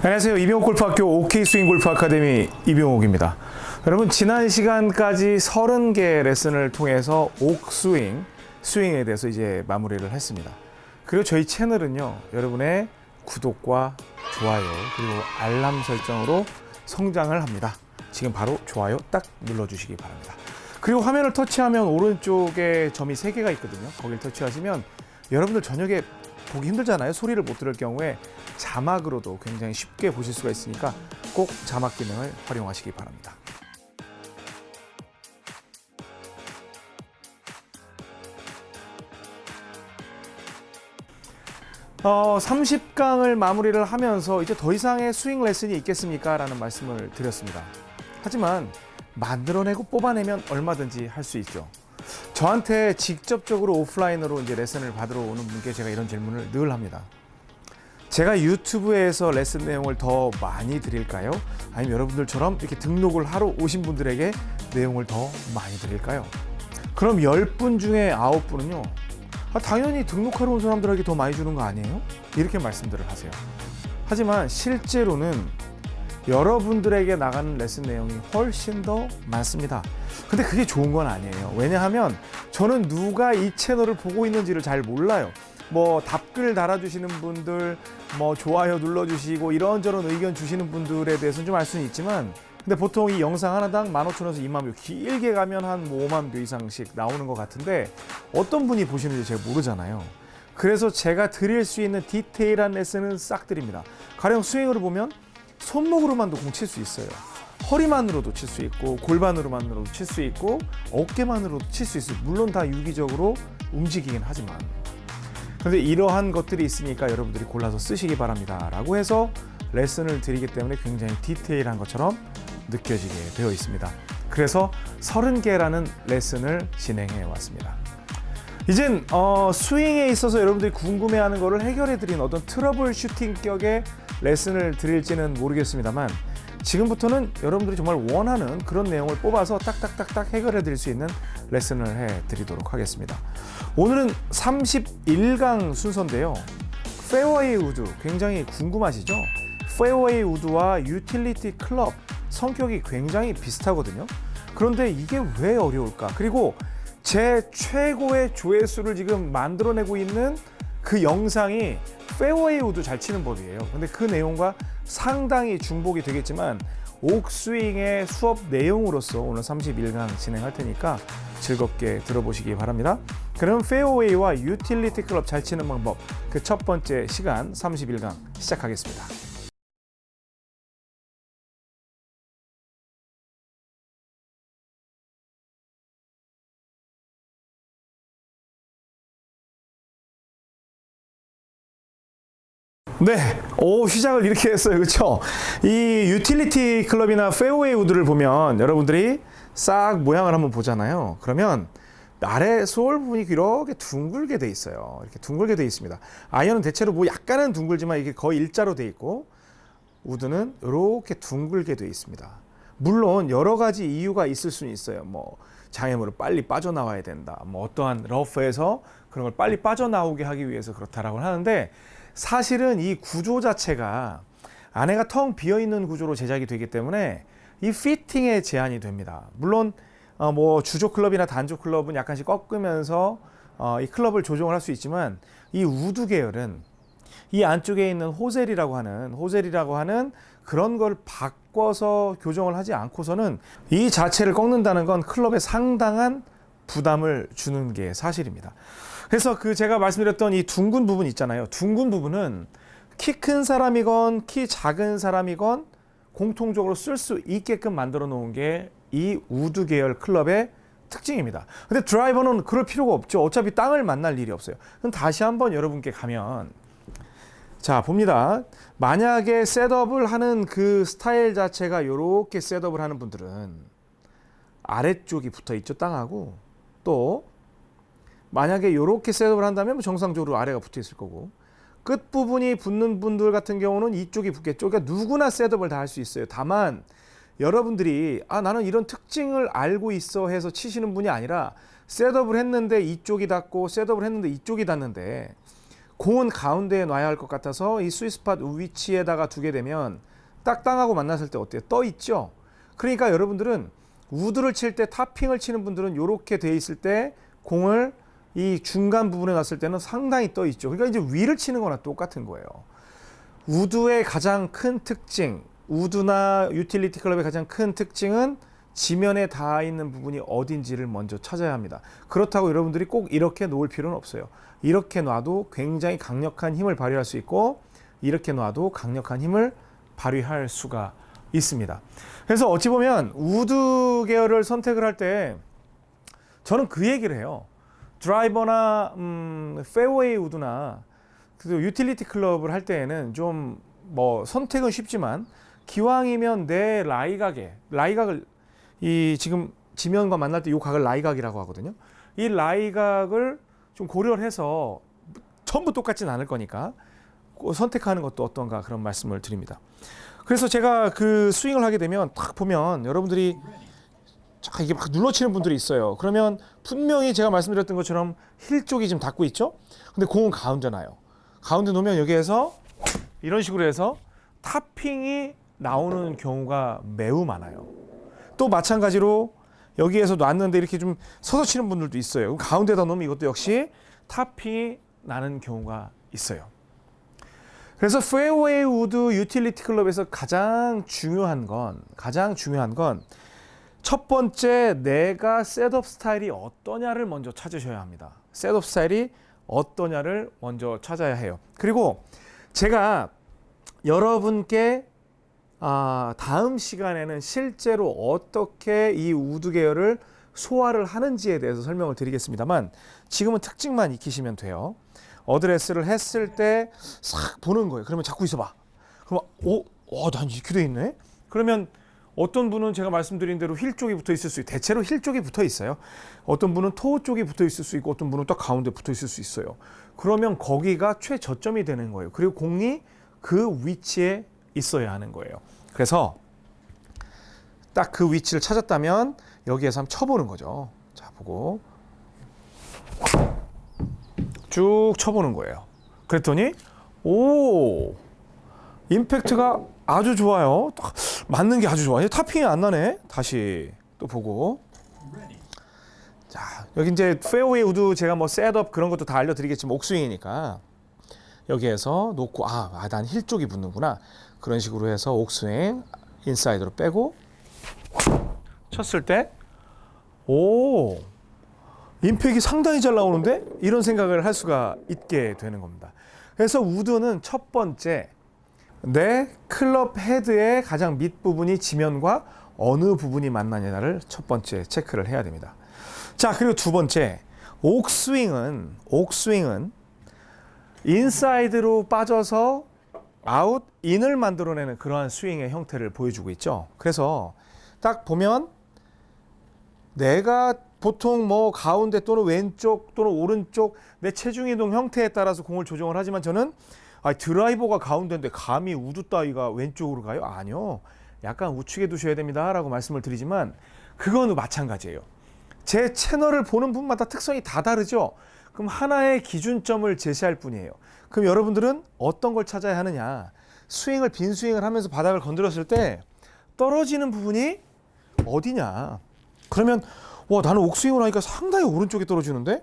안녕하세요. 이병옥 골프학교 OK 스윙 골프 아카데미 이병옥입니다. 여러분 지난 시간까지 30개 레슨을 통해서 옥스윙, 스윙에 대해서 이제 마무리를 했습니다. 그리고 저희 채널은요. 여러분의 구독과 좋아요 그리고 알람 설정으로 성장을 합니다. 지금 바로 좋아요 딱 눌러주시기 바랍니다. 그리고 화면을 터치하면 오른쪽에 점이 3개가 있거든요. 거기를 터치하시면 여러분들 저녁에 보기 힘들잖아요. 소리를 못 들을 경우에 자막으로도 굉장히 쉽게 보실 수가 있으니까 꼭 자막 기능을 활용하시기 바랍니다. 어, 30강을 마무리를 하면서 이제 더 이상의 스윙 레슨이 있겠습니까? 라는 말씀을 드렸습니다. 하지만 만들어내고 뽑아내면 얼마든지 할 수 있죠. 저한테 직접적으로 오프라인으로 이제 레슨을 받으러 오는 분께 제가 이런 질문을 늘 합니다. 제가 유튜브에서 레슨 내용을 더 많이 드릴까요? 아니면 여러분들처럼 이렇게 등록을 하러 오신 분들에게 내용을 더 많이 드릴까요? 그럼 10분 중에 9분은요. 아, 당연히 등록하러 온 사람들에게 더 많이 주는 거 아니에요? 이렇게 말씀들을 하세요. 하지만 실제로는 여러분들에게 나가는 레슨 내용이 훨씬 더 많습니다. 근데 그게 좋은 건 아니에요. 왜냐하면 저는 누가 이 채널을 보고 있는지를 잘 몰라요. 뭐 답글 달아주시는 분들, 뭐 좋아요 눌러주시고 이런저런 의견 주시는 분들에 대해서는 좀 알 수는 있지만 근데 보통 이 영상 하나당 15,000원에서 2만 뷰, 길게 가면 한뭐 5만 뷰 이상씩 나오는 것 같은데 어떤 분이 보시는지 제가 모르잖아요. 그래서 제가 드릴 수 있는 디테일한 레슨은 싹 드립니다. 가령 스윙으로 보면 손목으로만도 공 칠 수 있어요. 허리만으로도 칠 수 있고 골반으로만으로도 칠 수 있고 어깨만으로도 칠 수 있어요. 물론 다 유기적으로 움직이긴 하지만 그런데 이러한 것들이 있으니까 여러분들이 골라서 쓰시기 바랍니다. 라고 해서 레슨을 드리기 때문에 굉장히 디테일한 것처럼 느껴지게 되어 있습니다. 그래서 30개라는 레슨을 진행해 왔습니다. 이젠 어, 스윙에 있어서 여러분들이 궁금해하는 것을 해결해 드린 어떤 trouble shooting 격의 레슨을 드릴지는 모르겠습니다만 지금부터는 여러분들이 정말 원하는 그런 내용을 뽑아서 딱딱딱딱 해결해 드릴 수 있는 레슨을 해 드리도록 하겠습니다. 오늘은 31강 순서인데요. 페어웨이 우드 굉장히 궁금하시죠? 페어웨이 우드와 유틸리티 클럽 성격이 굉장히 비슷하거든요. 그런데 이게 왜 어려울까? 그리고 제 최고의 조회수를 지금 만들어내고 있는 그 영상이 페어웨이 우드 잘 치는 법이에요. 근데 그 내용과 상당히 중복이 되겠지만 옥스윙의 수업 내용으로서 오늘 31강 진행할 테니까 즐겁게 들어보시기 바랍니다. 그럼 페어웨이와 유틸리티 클럽 잘 치는 방법 그 첫 번째 시간 31강 시작하겠습니다. 네, 오 시작을 이렇게 했어요, 그렇죠? 이 유틸리티 클럽이나 페어웨이 우드를 보면 여러분들이 싹 모양을 한번 보잖아요. 그러면 아래 sole 부분이 이렇게 둥글게 돼 있어요. 이렇게 둥글게 돼 있습니다. 아이언은 대체로 뭐 약간은 둥글지만 이게 거의 일자로 돼 있고 우드는 이렇게 둥글게 돼 있습니다. 물론 여러 가지 이유가 있을 수는 있어요. 뭐 장애물을 빨리 빠져나와야 된다. 뭐 어떠한 러프에서 그런 걸 빨리 빠져나오게 하기 위해서 그렇다라고 하는데 사실은 이 구조 자체가 안에가 텅 비어 있는 구조로 제작이 되기 때문에 이 fitting에 제한이 됩니다. 물론 어, 뭐 주조 클럽이나 단조 클럽은 약간씩 꺾으면서 어, 이 클럽을 조정을 할 수 있지만 이 우드 계열은 이 안쪽에 있는 hosel이라고 하는 hosel이라고 하는 그런 걸 바꿔서 교정을 하지 않고서는 이 자체를 꺾는다는 건 클럽에 상당한 부담을 주는 게 사실입니다. 그래서 그 제가 말씀드렸던 이 둥근 부분 있잖아요. 둥근 부분은 키 큰 사람이건 키 작은 사람이건 공통적으로 쓸 수 있게끔 만들어 놓은 게 이 우드 계열 클럽의 특징입니다. 근데 드라이버는 그럴 필요가 없죠. 어차피 땅을 만날 일이 없어요. 그럼 다시 한번 여러분께 가면 자 봅니다. 만약에 setup을 하는 그 스타일 자체가 이렇게 setup을 하는 분들은 아래쪽이 붙어 있죠 땅하고 또 만약에 이렇게 셋업을 한다면 뭐 정상적으로 아래가 붙어 있을 거고 끝 부분이 붙는 분들 같은 경우는 이쪽이 붙겠죠. 그러니까 누구나 셋업을 다 할 수 있어요. 다만 여러분들이 아 나는 이런 특징을 알고 있어 해서 치시는 분이 아니라 셋업을 했는데 이쪽이 닿고 셋업을 했는데 이쪽이 닿는데 공은 가운데에 놔야 할 것 같아서 이 스위스팟 위치에다가 두게 되면 딱 땅하고 만났을 때 어때요? 떠 있죠. 그러니까 여러분들은 우드를 칠때 topping을 치는 분들은 이렇게 돼 있을 때 공을 이 중간 부분에 놨을 때는 상당히 떠 있죠. 그러니까 이제 위를 치는 거나 똑같은 거예요. 우드의 가장 큰 특징, 우드나 유틸리티 클럽의 가장 큰 특징은 지면에 닿아 있는 부분이 어딘지를 먼저 찾아야 합니다. 그렇다고 여러분들이 꼭 이렇게 놓을 필요는 없어요. 이렇게 놔도 굉장히 강력한 힘을 발휘할 수 있고 이렇게 놔도 강력한 힘을 발휘할 수가 있습니다. 그래서 어찌 보면 우드 계열을 선택을 할 때 저는 그 얘기를 해요. 드라이버나 음, 페어웨이 우드나 그 유틸리티 클럽을 할 때에는 좀 뭐 선택은 쉽지만 기왕이면 내 라이각에 라이각을 이 지금 지면과 만날 때 이 각을 라이각이라고 하거든요. 이 라이각을 좀 고려를 해서 전부 똑같진 않을 거니까 선택하는 것도 어떤가 그런 말씀을 드립니다. 그래서 제가 그 스윙을 하게 되면 딱 보면 여러분들이 자 이게 막 눌러치는 분들이 있어요. 그러면 분명히 제가 말씀드렸던 것처럼 힐 쪽이 지금 닿고 있죠. 근데 공은 가운데 나요. 가운데 놓으면 여기에서 이런 식으로 해서 타핑이 나오는 경우가 매우 많아요. 또 마찬가지로 여기에서 놨는데 이렇게 좀 서서 치는 분들도 있어요. 가운데다 놓으면 이것도 역시 topping이 나는 경우가 있어요. 그래서 페어웨이 우드 유틸리티 클럽에서 가장 중요한 건 가장 중요한 건 첫 번째 내가 setup 스타일이 어떠냐를 먼저 찾으셔야 합니다. setup 스타일이 어떠냐를 먼저 찾아야 해요. 그리고 제가 여러분께 아, 다음 시간에는 실제로 어떻게 이 우드 계열을 소화를 하는지에 대해서 설명을 드리겠습니다만 지금은 특징만 익히시면 돼요. 어드레스를 했을 때 싹 보는 거예요. 그러면 잠깐 있어봐. 그럼 오, 어, 난 이렇게 돼 있네. 그러면 어떤 분은 제가 말씀드린 대로 힐 쪽이 붙어 있을 수 있고 대체로 힐 쪽이 붙어 있어요. 어떤 분은 toe 쪽이 붙어 있을 수 있고 어떤 분은 딱 가운데 붙어 있을 수 있어요. 그러면 거기가 최저점이 되는 거예요. 그리고 공이 그 위치에 있어야 하는 거예요. 그래서 딱 그 위치를 찾았다면 여기에서 한번 쳐보는 거죠. 자, 보고 쭉 쳐보는 거예요. 그랬더니 오 임팩트가 아주 좋아요. 맞는 게 아주 좋아요. topping이 안 나네. 다시 또 보고 자 여기 이제 페어웨이 우드 제가 뭐 setup 그런 것도 다 알려드리겠지만 옥스윙이니까 여기에서 놓고 아 난 힐 쪽이 붙는구나 그런 식으로 해서 옥스윙 인사이드로 빼고 쳤을 때 오 임팩이 상당히 잘 나오는데 이런 생각을 할 수가 있게 되는 겁니다. 그래서 우드는 첫 번째 내 클럽 헤드의 가장 밑부분이 지면과 어느 부분이 만나냐를 첫 번째 체크를 해야 됩니다. 자, 그리고 두 번째 옥스윙은 옥스윙은 인사이드로 빠져서 아웃 인을 만들어내는 그러한 스윙의 형태를 보여주고 있죠. 그래서 딱 보면 내가 보통 뭐 가운데 또는 왼쪽 또는 오른쪽 내 체중 이동 형태에 따라서 공을 조정을 하지만 저는 아, 드라이버가 가운데인데 감히 우드 따위가 왼쪽으로 가요? 아니요. 약간 우측에 두셔야 됩니다 라고 말씀을 드리지만 그거는 마찬가지예요. 제 채널을 보는 분마다 특성이 다 다르죠. 그럼 하나의 기준점을 제시할 뿐이에요. 그럼 여러분들은 어떤 걸 찾아야 하느냐? 스윙을 빈 스윙을 하면서 바닥을 건드렸을 때 떨어지는 부분이 어디냐? 그러면 와 나는 옥스윙을 하니까 상당히 오른쪽에 떨어지는데?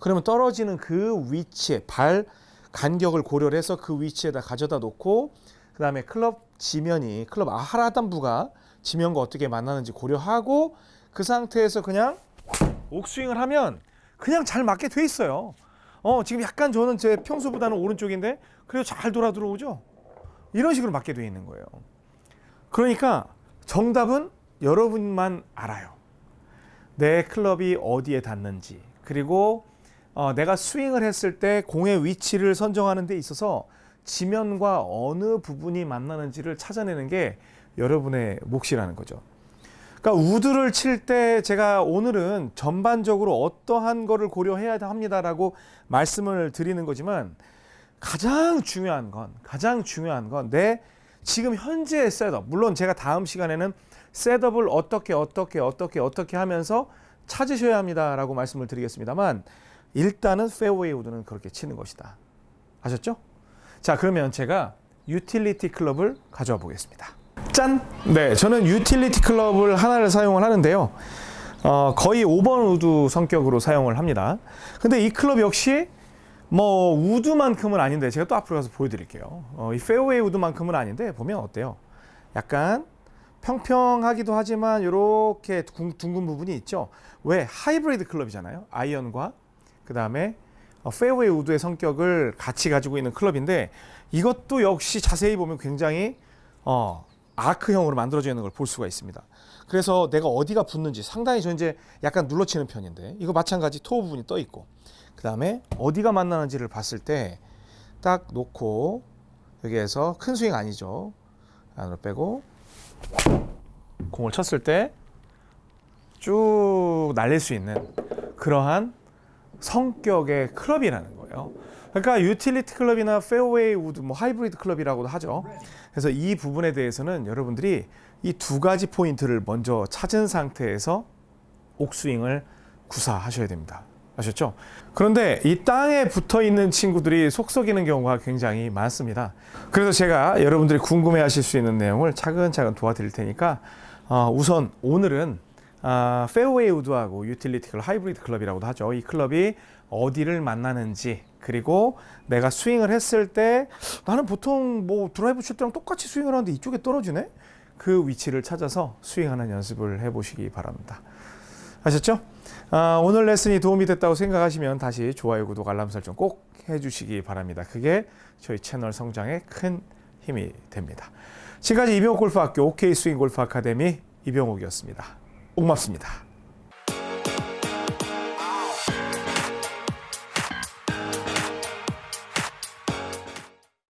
그러면 떨어지는 그 위치에 발 간격을 고려를 해서 그 위치에다 가져다 놓고 그 다음에 클럽 지면이 클럽 하라단부가 지면과 어떻게 만나는지 고려하고 그 상태에서 그냥 옥스윙을 하면 그냥 잘 맞게 돼 있어요. 어 지금 약간 저는 제 평소보다는 오른쪽인데 그래도 잘 돌아 들어오죠. 이런 식으로 맞게 돼 있는 거예요. 그러니까 정답은 여러분만 알아요. 내 클럽이 어디에 닿는지 그리고 어, 내가 스윙을 했을 때 공의 위치를 선정하는 데 있어서 지면과 어느 부분이 만나는지를 찾아내는 게 여러분의 몫이라는 거죠. 그러니까 우드를 칠 때 제가 오늘은 전반적으로 어떠한 거를 고려해야 합니다라고 말씀을 드리는 거지만 가장 중요한 건 가장 중요한 건 내 지금 현재의 셋업 물론 제가 다음 시간에는 셋업을 어떻게 어떻게 어떻게 어떻게 하면서 찾으셔야 합니다라고 말씀을 드리겠습니다만 일단은 페어웨이 우드는 그렇게 치는 것이다. 아셨죠? 자, 그러면 제가 유틸리티 클럽을 가져와 보겠습니다. 짠! 네, 저는 유틸리티 클럽을 하나를 사용을 하는데요. 어, 거의 5번 우드 성격으로 사용을 합니다. 근데 이 클럽 역시 뭐 우드만큼은 아닌데 제가 또 앞으로 가서 보여드릴게요. 어, 이 페어웨이 우드만큼은 아닌데 보면 어때요? 약간 평평하기도 하지만 이렇게 둥근 부분이 있죠. 왜 하이브리드 클럽이잖아요. 아이언과 그 다음에 페어웨이 우드의 성격을 같이 가지고 있는 클럽인데 이것도 역시 자세히 보면 굉장히 어, 아크형으로 만들어져 있는 걸 볼 수가 있습니다. 그래서 내가 어디가 붙는지 상당히 저 이제 약간 눌러치는 편인데 이거 마찬가지 toe 부분이 떠 있고 그 다음에 어디가 만나는지를 봤을 때 딱 놓고 여기에서 큰 스윙 아니죠. 안으로 빼고 공을 쳤을 때 쭉 날릴 수 있는 그러한 성격의 클럽이라는 거예요. 그러니까 유틸리티 클럽이나 페어웨이 우드, 뭐 하이브리드 클럽이라고도 하죠. 그래서 이 부분에 대해서는 여러분들이 이 두 가지 포인트를 먼저 찾은 상태에서 꼭 스윙을 구사하셔야 됩니다. 아셨죠? 그런데 이 땅에 붙어 있는 친구들이 속 썩이는 경우가 굉장히 많습니다. 그래서 제가 여러분들이 궁금해 하실 수 있는 내용을 차근차근 도와드릴 테니까 어, 우선 오늘은 아, 페어웨이 우드하고 유틸리티 클럽, 하이브리드 클럽이라고도 하죠. 이 클럽이 어디를 만나는지 그리고 내가 스윙을 했을 때 나는 보통 뭐 드라이브 칠 때랑 똑같이 스윙을 하는데 이쪽에 떨어지네? 그 위치를 찾아서 스윙하는 연습을 해보시기 바랍니다. 아셨죠? 아, 오늘 레슨이 도움이 됐다고 생각하시면 다시 좋아요, 구독, 알람 설정 꼭 해주시기 바랍니다. 그게 저희 채널 성장에 큰 힘이 됩니다. 지금까지 이병옥 골프학교 OK 스윙 골프 아카데미 이병옥이었습니다. 고맙습니다.